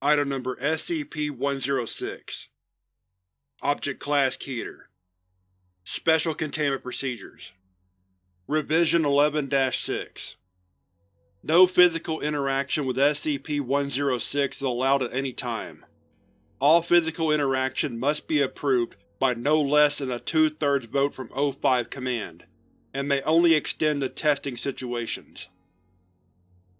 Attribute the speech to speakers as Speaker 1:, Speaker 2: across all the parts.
Speaker 1: Item Number SCP-106 Object Class Keter Special Containment Procedures Revision 11-6 No physical interaction with SCP-106 is allowed at any time. All physical interaction must be approved by no less than a two-thirds vote from O5 Command, and may only extend to testing situations.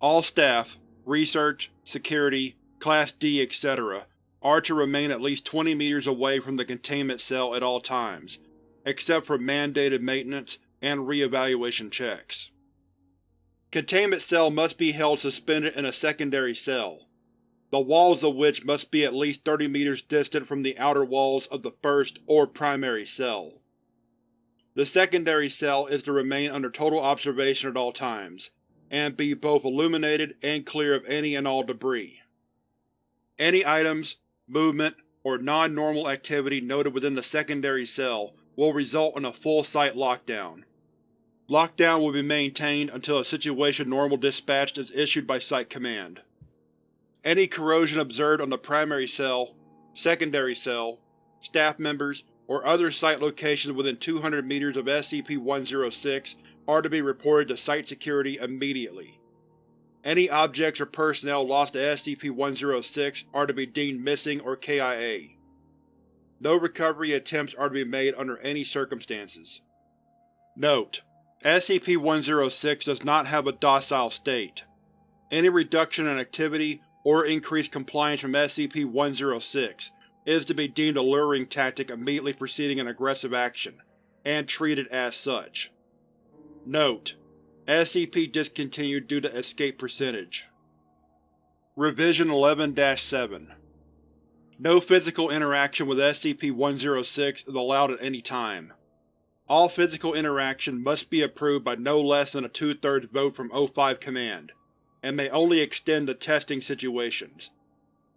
Speaker 1: All staff, research, security, Class D, etc. are to remain at least 20 meters away from the containment cell at all times, except for mandated maintenance and re-evaluation checks. Containment cell must be held suspended in a secondary cell, the walls of which must be at least 30 meters distant from the outer walls of the first or primary cell. The secondary cell is to remain under total observation at all times, and be both illuminated and clear of any and all debris. Any items, movement, or non-normal activity noted within the secondary cell will result in a full site lockdown. Lockdown will be maintained until a Situation Normal dispatch is issued by Site Command. Any corrosion observed on the primary cell, secondary cell, staff members, or other site locations within 200 meters of SCP-106 are to be reported to Site Security immediately. Any objects or personnel lost to SCP-106 are to be deemed missing or KIA. No recovery attempts are to be made under any circumstances. Note: SCP-106 does not have a docile state. Any reduction in activity or increased compliance from SCP-106 is to be deemed a luring tactic immediately preceding an aggressive action, and treated as such. Note: SCP discontinued due to escape percentage. Revision 11-7 No physical interaction with SCP-106 is allowed at any time. All physical interaction must be approved by no less than a two-thirds vote from O5 Command, and may only extend to testing situations.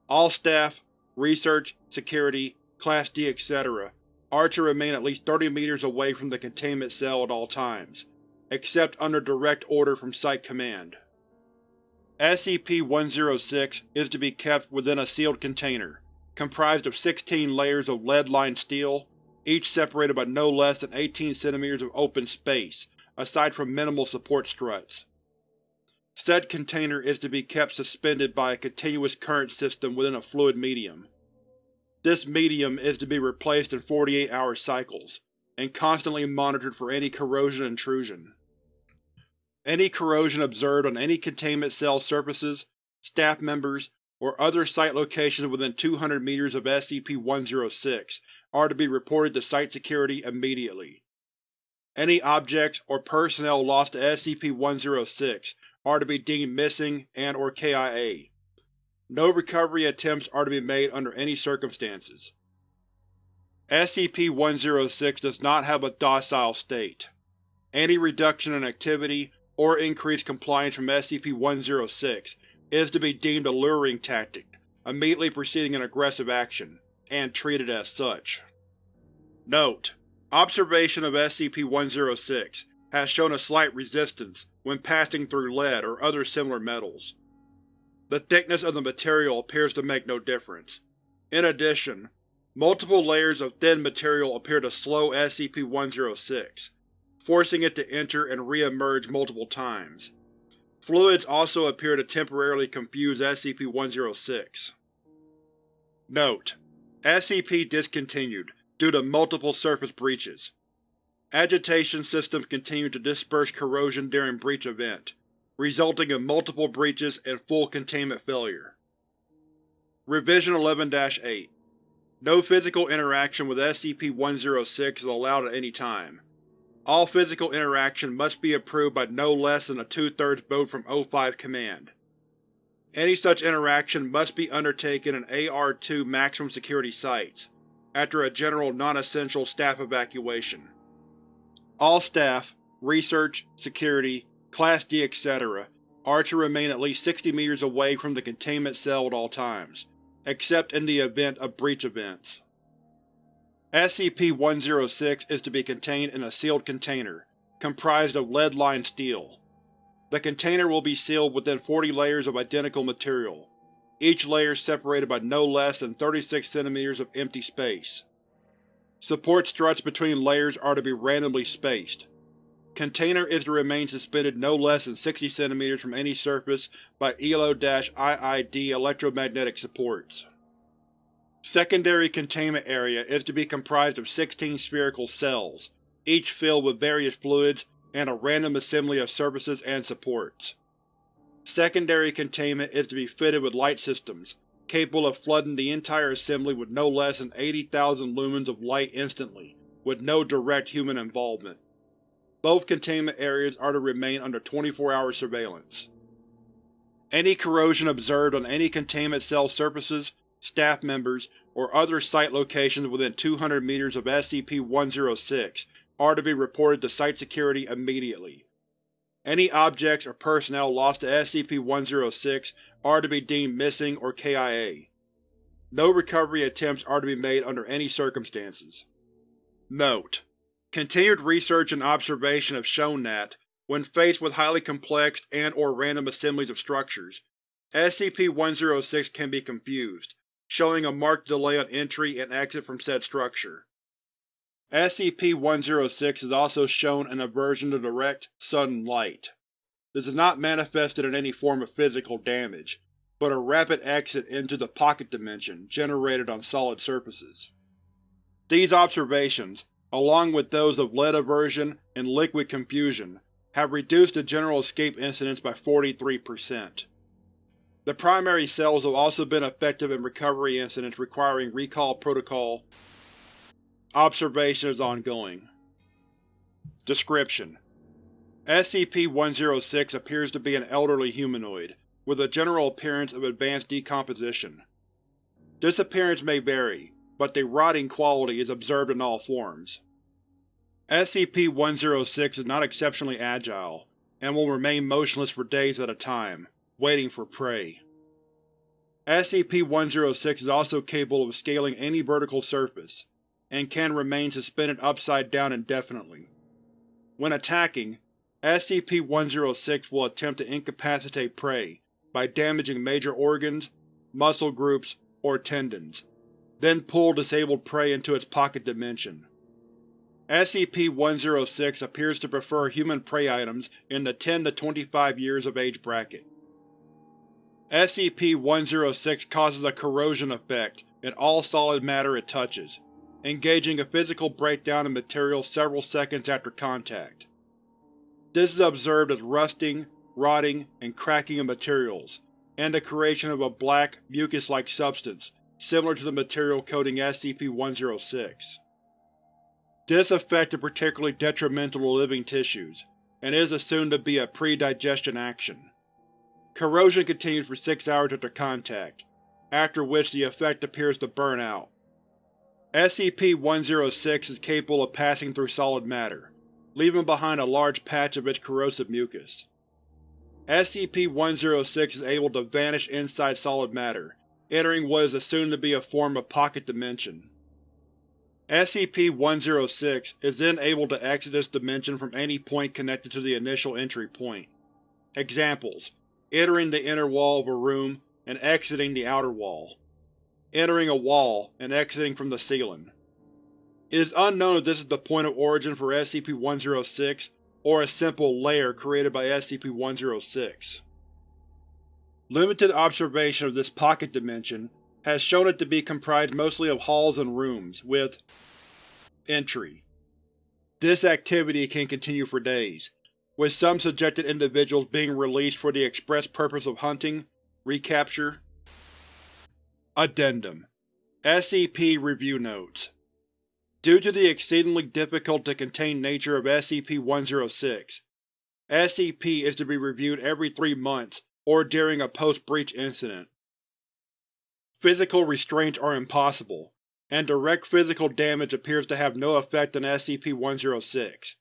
Speaker 1: All staff, research, security, Class D, etc. are to remain at least 30 meters away from the containment cell at all times except under direct order from Site Command. SCP-106 is to be kept within a sealed container, comprised of 16 layers of lead-lined steel, each separated by no less than 18 cm of open space, aside from minimal support struts. Said container is to be kept suspended by a continuous current system within a fluid medium. This medium is to be replaced in 48-hour cycles, and constantly monitored for any corrosion intrusion. Any corrosion observed on any containment cell surfaces, staff members, or other site locations within 200 meters of SCP-106 are to be reported to Site Security immediately. Any objects or personnel lost to SCP-106 are to be deemed missing and or KIA. No recovery attempts are to be made under any circumstances. SCP-106 does not have a docile state. Any reduction in activity or increased compliance from SCP-106 is to be deemed a luring tactic, immediately preceding an aggressive action, and treated as such. Note: Observation of SCP-106 has shown a slight resistance when passing through lead or other similar metals. The thickness of the material appears to make no difference. In addition, multiple layers of thin material appear to slow SCP-106, forcing it to enter and re-emerge multiple times. Fluids also appear to temporarily confuse SCP-106. Note: SCP discontinued due to multiple surface breaches. Agitation systems continue to disperse corrosion during breach event, resulting in multiple breaches and full containment failure. Revision 11-8 No physical interaction with SCP-106 is allowed at any time. All physical interaction must be approved by no less than a two-thirds vote from O5 Command. Any such interaction must be undertaken in AR-2 maximum security sites, after a general non-essential staff evacuation. All staff, research, security, Class D, etc. are to remain at least 60 meters away from the containment cell at all times, except in the event of breach events. SCP-106 is to be contained in a sealed container, comprised of lead-lined steel. The container will be sealed within 40 layers of identical material. each layer separated by no less than 36 cm of empty space. Support struts between layers are to be randomly spaced. Container is to remain suspended no less than 60 cm from any surface by ELO-IID electromagnetic supports. Secondary containment area is to be comprised of 16 spherical cells, each filled with various fluids and a random assembly of surfaces and supports. Secondary containment is to be fitted with light systems, capable of flooding the entire assembly with no less than 80,000 lumens of light instantly, with no direct human involvement. Both containment areas are to remain under 24-hour surveillance. Any corrosion observed on any containment cell surfaces, staff members, or other site locations within 200 meters of SCP-106 are to be reported to Site Security immediately. Any objects or personnel lost to SCP-106 are to be deemed missing or KIA. No recovery attempts are to be made under any circumstances. Note: Continued research and observation have shown that, when faced with highly complex and or random assemblies of structures, SCP-106 can be confused, showing a marked delay on entry and exit from said structure. SCP-106 is also shown an aversion to direct, sudden light. This is not manifested in any form of physical damage, but a rapid exit into the pocket dimension generated on solid surfaces. These observations, along with those of lead aversion and liquid confusion, have reduced the general escape incidence by 43%. The primary cells have also been effective in recovery incidents requiring recall protocol Observation is ongoing. Description: SCP-106 appears to be an elderly humanoid, with a general appearance of advanced decomposition. This appearance may vary, but the rotting quality is observed in all forms. SCP-106 is not exceptionally agile, and will remain motionless for days at a time, waiting for prey. SCP-106 is also capable of scaling any vertical surface, and can remain suspended upside down indefinitely. When attacking, SCP-106 will attempt to incapacitate prey by damaging major organs, muscle groups, or tendons, then pull disabled prey into its pocket dimension. SCP-106 appears to prefer human prey items in the 10 to 25 years of age bracket. SCP-106 causes a corrosion effect in all solid matter it touches, engaging a physical breakdown of material several seconds after contact. This is observed as rusting, rotting, and cracking of materials, and the creation of a black, mucus-like substance similar to the material coating SCP-106. This effect is particularly detrimental to living tissues, and is assumed to be a pre-digestion action. Corrosion continues for six hours after contact, after which the effect appears to burn out. SCP-106 is capable of passing through solid matter, leaving behind a large patch of its corrosive mucus. SCP-106 is able to vanish inside solid matter, entering what is assumed to be a form of pocket dimension. SCP-106 is then able to exit this dimension from any point connected to the initial entry point. Examples: entering the inner wall of a room and exiting the outer wall entering a wall and exiting from the ceiling. It is unknown if this is the point of origin for SCP-106 or a simple layer created by SCP-106. Limited observation of this pocket dimension has shown it to be comprised mostly of halls and rooms, with Entry. This activity can continue for days, with some subjected individuals being released for the express purpose of hunting, recapture, Addendum SCP Review Notes Due to the exceedingly difficult to contain nature of SCP-106, SCP is to be reviewed every three months or during a post-breach incident. Physical restraints are impossible, and direct physical damage appears to have no effect on SCP-106.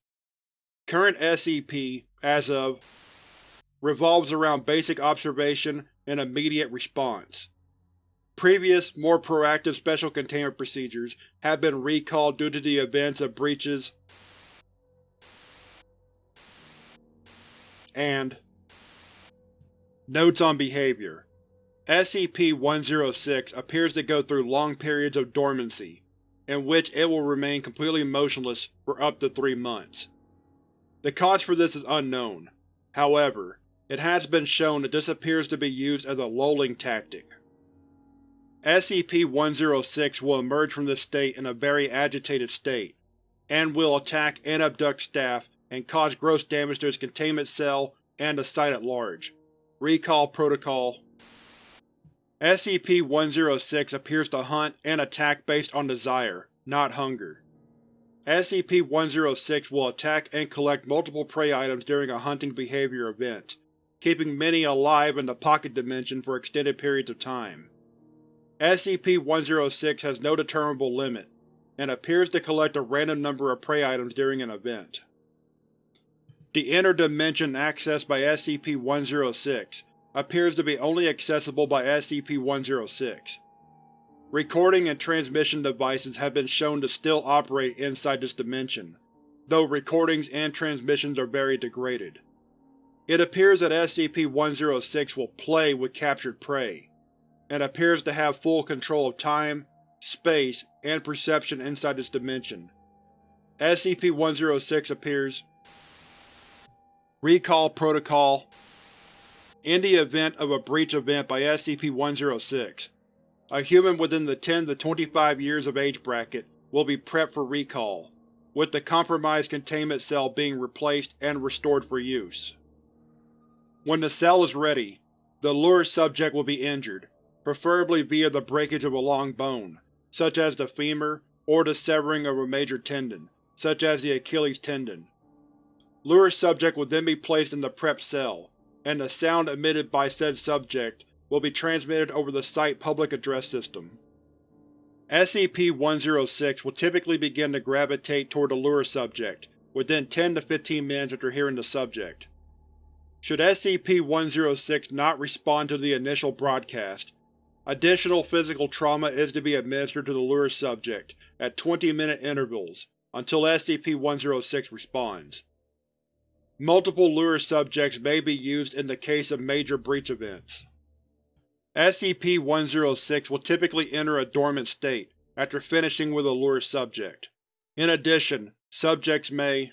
Speaker 1: Current SCP, as of, revolves around basic observation and immediate response. Previous, more proactive Special Containment procedures have been recalled due to the events of breaches and Notes on Behavior SCP-106 appears to go through long periods of dormancy, in which it will remain completely motionless for up to three months. The cause for this is unknown. However, it has been shown that this appears to be used as a lulling tactic. SCP-106 will emerge from this state in a very agitated state, and will attack and abduct staff and cause gross damage to its containment cell and the site at large. Recall Protocol SCP-106 appears to hunt and attack based on desire, not hunger. SCP-106 will attack and collect multiple prey items during a hunting behavior event, keeping many alive in the Pocket Dimension for extended periods of time. SCP-106 has no determinable limit, and appears to collect a random number of prey items during an event. The inner dimension accessed by SCP-106 appears to be only accessible by SCP-106. Recording and transmission devices have been shown to still operate inside this dimension, though recordings and transmissions are very degraded. It appears that SCP-106 will play with captured prey, and appears to have full control of time, space, and perception inside this dimension. SCP-106 appears Recall Protocol in the event of a breach event by SCP-106, a human within the 10 to 25 years of age bracket will be prepped for recall, with the compromised containment cell being replaced and restored for use. When the cell is ready, the lure subject will be injured, preferably via the breakage of a long bone, such as the femur, or the severing of a major tendon, such as the Achilles tendon. Lure subject will then be placed in the prep cell, and the sound emitted by said subject will be transmitted over the Site public address system. SCP-106 will typically begin to gravitate toward the lure subject within 10 to 15 minutes after hearing the subject. Should SCP-106 not respond to the initial broadcast, additional physical trauma is to be administered to the lure subject at 20-minute intervals until SCP-106 responds. Multiple lure subjects may be used in the case of major breach events. SCP-106 will typically enter a dormant state after finishing with a lure subject. In addition, subjects may